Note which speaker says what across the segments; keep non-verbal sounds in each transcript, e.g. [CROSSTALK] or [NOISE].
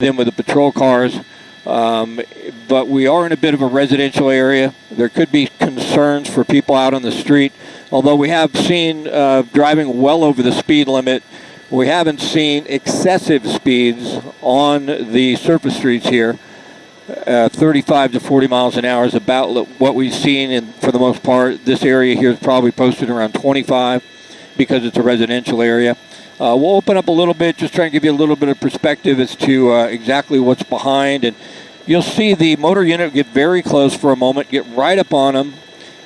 Speaker 1: them with the patrol cars. Um, but we are in a bit of a residential area. There could be concerns for people out on the street. Although we have seen uh, driving well over the speed limit, we haven't seen excessive speeds on the surface streets here. Uh, 35 to 40 miles an hour is about what we've seen, and for the most part, this area here is probably posted around 25 because it's a residential area. Uh, we'll open up a little bit, just try and give you a little bit of perspective as to uh, exactly what's behind. And you'll see the motor unit get very close for a moment, get right up on them,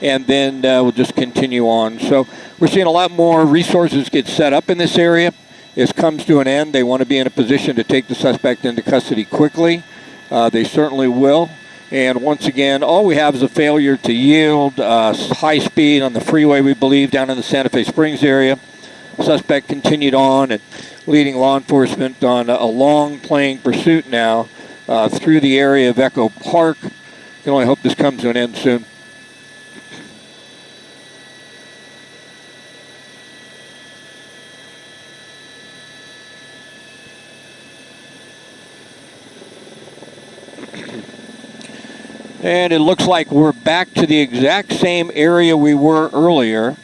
Speaker 1: and then uh, we'll just continue on. So we're seeing a lot more resources get set up in this area. This comes to an end. They want to be in a position to take the suspect into custody quickly. Uh, they certainly will. And once again, all we have is a failure to yield uh, high speed on the freeway, we believe, down in the Santa Fe Springs area. Suspect continued on and leading law enforcement on a long playing pursuit now uh, through the area of Echo Park. Can only hope this comes to an end soon. And it looks like we're back to the exact same area we were earlier.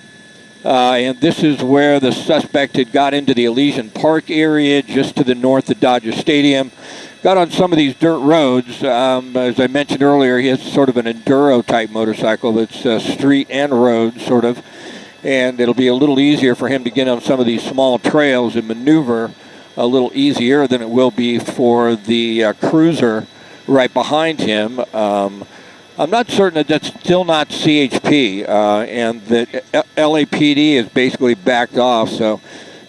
Speaker 1: Uh, and this is where the suspect had got into the Elysian Park area just to the north of Dodger Stadium. Got on some of these dirt roads. Um, as I mentioned earlier, he has sort of an enduro type motorcycle that's uh, street and road, sort of. And it'll be a little easier for him to get on some of these small trails and maneuver a little easier than it will be for the uh, cruiser right behind him. Um, I'm not certain that that's still not CHP, uh, and that LAPD is basically backed off. So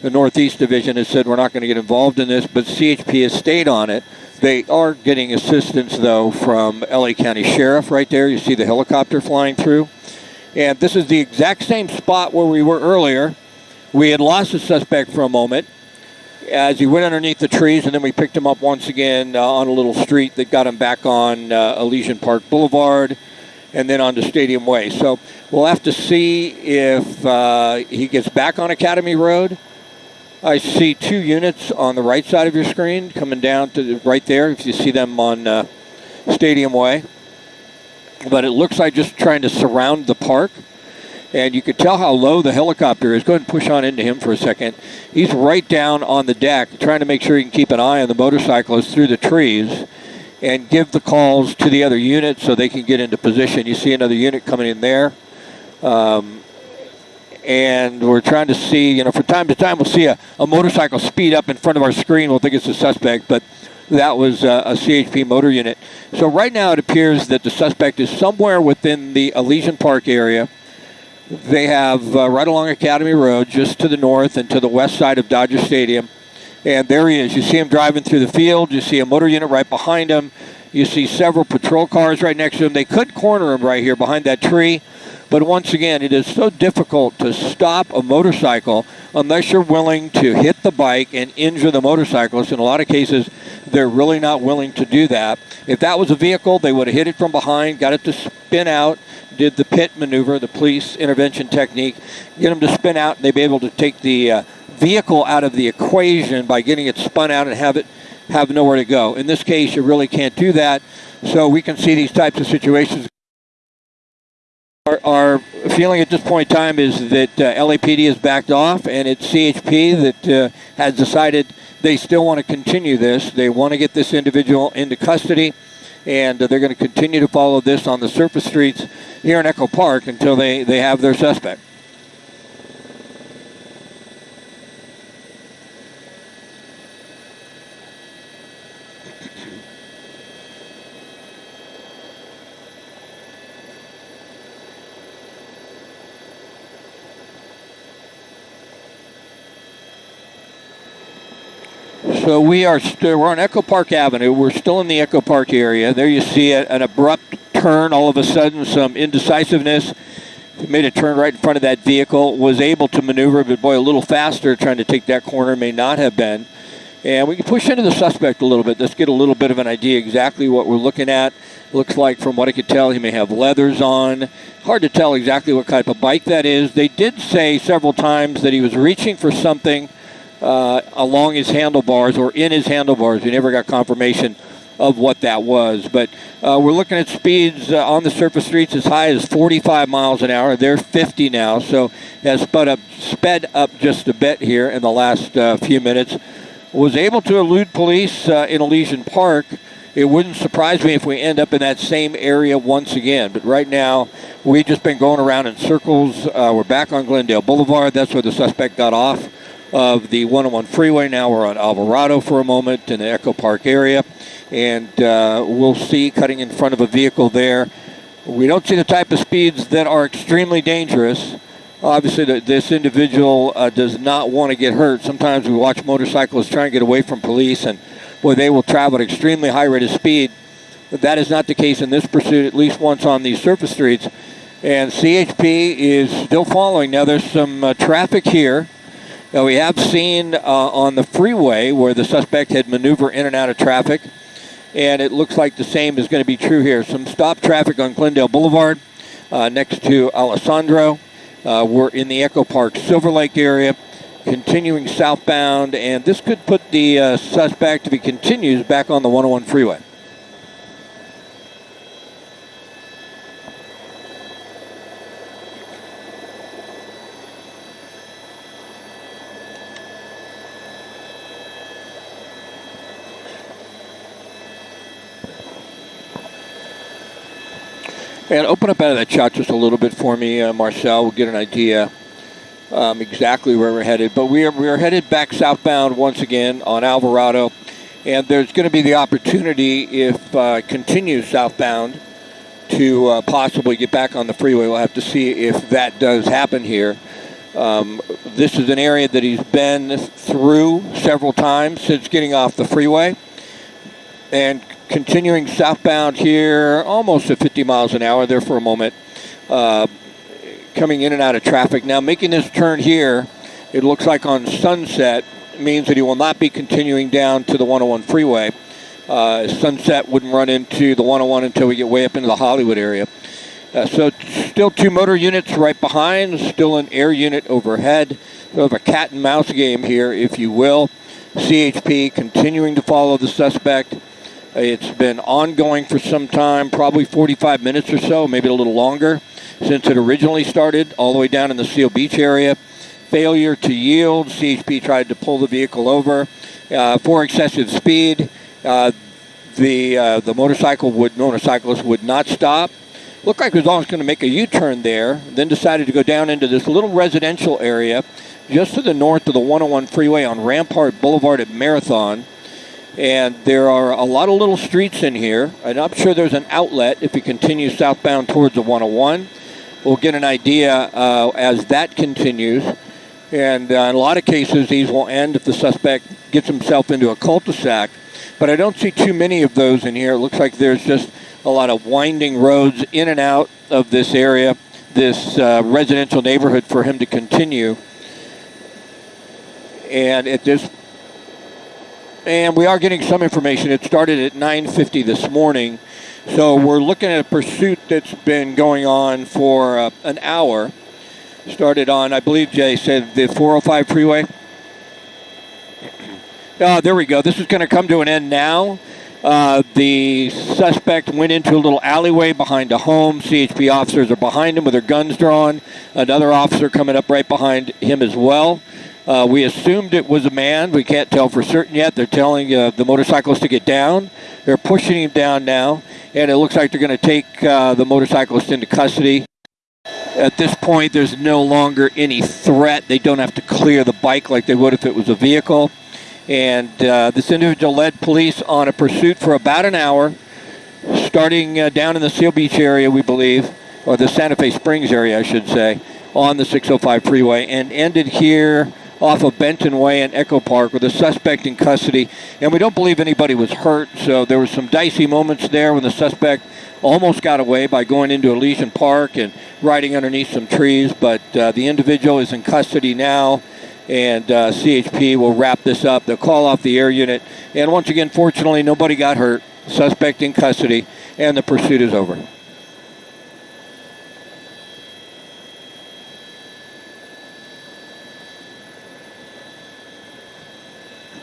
Speaker 1: the Northeast Division has said we're not going to get involved in this, but CHP has stayed on it. They are getting assistance, though, from LA County Sheriff right there. You see the helicopter flying through. And this is the exact same spot where we were earlier. We had lost the suspect for a moment as he went underneath the trees, and then we picked him up once again uh, on a little street that got him back on uh, Elysian Park Boulevard and then onto Stadium Way. So we'll have to see if uh, he gets back on Academy Road. I see two units on the right side of your screen coming down to the, right there, if you see them on uh, Stadium Way. But it looks like just trying to surround the park and you could tell how low the helicopter is. Go ahead and push on into him for a second. He's right down on the deck, trying to make sure he can keep an eye on the motorcyclist through the trees and give the calls to the other units so they can get into position. You see another unit coming in there. Um, and we're trying to see, you know, from time to time we'll see a, a motorcycle speed up in front of our screen. We'll think it's a suspect, but that was a, a CHP motor unit. So right now it appears that the suspect is somewhere within the Elysian Park area they have uh, right along Academy Road, just to the north and to the west side of Dodger Stadium. And there he is. You see him driving through the field. You see a motor unit right behind him. You see several patrol cars right next to him. They could corner him right here behind that tree. But once again, it is so difficult to stop a motorcycle unless you're willing to hit the bike and injure the motorcyclist. In a lot of cases, they're really not willing to do that. If that was a vehicle, they would have hit it from behind, got it to spin out, did the pit maneuver, the police intervention technique, get them to spin out, and they'd be able to take the uh, vehicle out of the equation by getting it spun out and have it have nowhere to go. In this case, you really can't do that. So we can see these types of situations. Our, our feeling at this point in time is that uh, LAPD has backed off, and it's CHP that uh, has decided they still want to continue this. They want to get this individual into custody and they're going to continue to follow this on the surface streets here in Echo Park until they, they have their suspect. So we are st- we're on Echo Park Avenue. We're still in the Echo Park area. There you see an abrupt turn. All of a sudden, some indecisiveness. Made a turn right in front of that vehicle. Was able to maneuver, but boy, a little faster trying to take that corner may not have been. And we can push into the suspect a little bit. Let's get a little bit of an idea exactly what we're looking at. Looks like, from what I could tell, he may have leathers on. Hard to tell exactly what type of bike that is. They did say several times that he was reaching for something uh, along his handlebars or in his handlebars. We never got confirmation of what that was. But uh, we're looking at speeds uh, on the surface streets as high as 45 miles an hour. They're 50 now, so has sped up, sped up just a bit here in the last uh, few minutes. Was able to elude police uh, in Elysian Park. It wouldn't surprise me if we end up in that same area once again. But right now, we've just been going around in circles. Uh, we're back on Glendale Boulevard. That's where the suspect got off of the 101 freeway. Now we're on Alvarado for a moment in the Echo Park area and uh, we'll see cutting in front of a vehicle there. We don't see the type of speeds that are extremely dangerous. Obviously, the, this individual uh, does not want to get hurt. Sometimes we watch motorcyclists try and get away from police, and boy, they will travel at extremely high rate of speed. But that is not the case in this pursuit, at least once on these surface streets. And CHP is still following. Now, there's some uh, traffic here. Now, we have seen uh, on the freeway where the suspect had maneuvered in and out of traffic and it looks like the same is going to be true here. Some stop traffic on Glendale Boulevard uh, next to Alessandro. Uh, we're in the Echo Park Silver Lake area, continuing southbound, and this could put the uh, suspect, if he continues, back on the 101 freeway. And open up out of that shot just a little bit for me, uh, Marcel. We'll get an idea um, exactly where we're headed. But we are, we are headed back southbound once again on Alvarado. And there's going to be the opportunity, if uh, continues southbound, to uh, possibly get back on the freeway. We'll have to see if that does happen here. Um, this is an area that he's been through several times since getting off the freeway. And continuing southbound here, almost at 50 miles an hour there for a moment, uh, coming in and out of traffic. Now, making this turn here, it looks like on Sunset, means that he will not be continuing down to the 101 freeway. Uh, Sunset wouldn't run into the 101 until we get way up into the Hollywood area. Uh, so still two motor units right behind, still an air unit overhead. Sort of a cat and mouse game here, if you will. CHP continuing to follow the suspect. It's been ongoing for some time, probably 45 minutes or so, maybe a little longer, since it originally started, all the way down in the Seal Beach area. Failure to yield. CHP tried to pull the vehicle over uh, for excessive speed. Uh, the uh, the motorcycle would motorcyclist would not stop. Looked like he was almost going to make a U-turn there. Then decided to go down into this little residential area just to the north of the 101 freeway on Rampart Boulevard at Marathon. And there are a lot of little streets in here. And I'm sure there's an outlet if you continue southbound towards the 101. We'll get an idea uh, as that continues. And uh, in a lot of cases, these will end if the suspect gets himself into a cul-de-sac. But I don't see too many of those in here. It looks like there's just a lot of winding roads in and out of this area, this uh, residential neighborhood for him to continue. And at this and we are getting some information. It started at 9:50 this morning, so we're looking at a pursuit that's been going on for uh, an hour. Started on, I believe Jay said the 405 freeway. [CLEARS THROAT] Uh, there we go. This is going to come to an end now. Uh, the suspect went into a little alleyway behind a home. CHP officers are behind him with their guns drawn. Another officer coming up right behind him as well. Uh, we assumed it was a man. We can't tell for certain yet. They're telling uh, the motorcyclist to get down. They're pushing him down now, and it looks like they're going to take uh, the motorcyclist into custody. At this point, there's no longer any threat. They don't have to clear the bike like they would if it was a vehicle. And uh, this individual led police on a pursuit for about an hour, starting uh, down in the Seal Beach area, we believe, or the Santa Fe Springs area, I should say, on the 605 freeway, and ended here off of Benton Way and Echo Park with a suspect in custody. And we don't believe anybody was hurt, so there were some dicey moments there when the suspect almost got away by going into Elysian Park and riding underneath some trees. But uh, the individual is in custody now, and uh, CHP will wrap this up. They'll call off the air unit. And once again, fortunately, nobody got hurt. Suspect in custody, and the pursuit is over.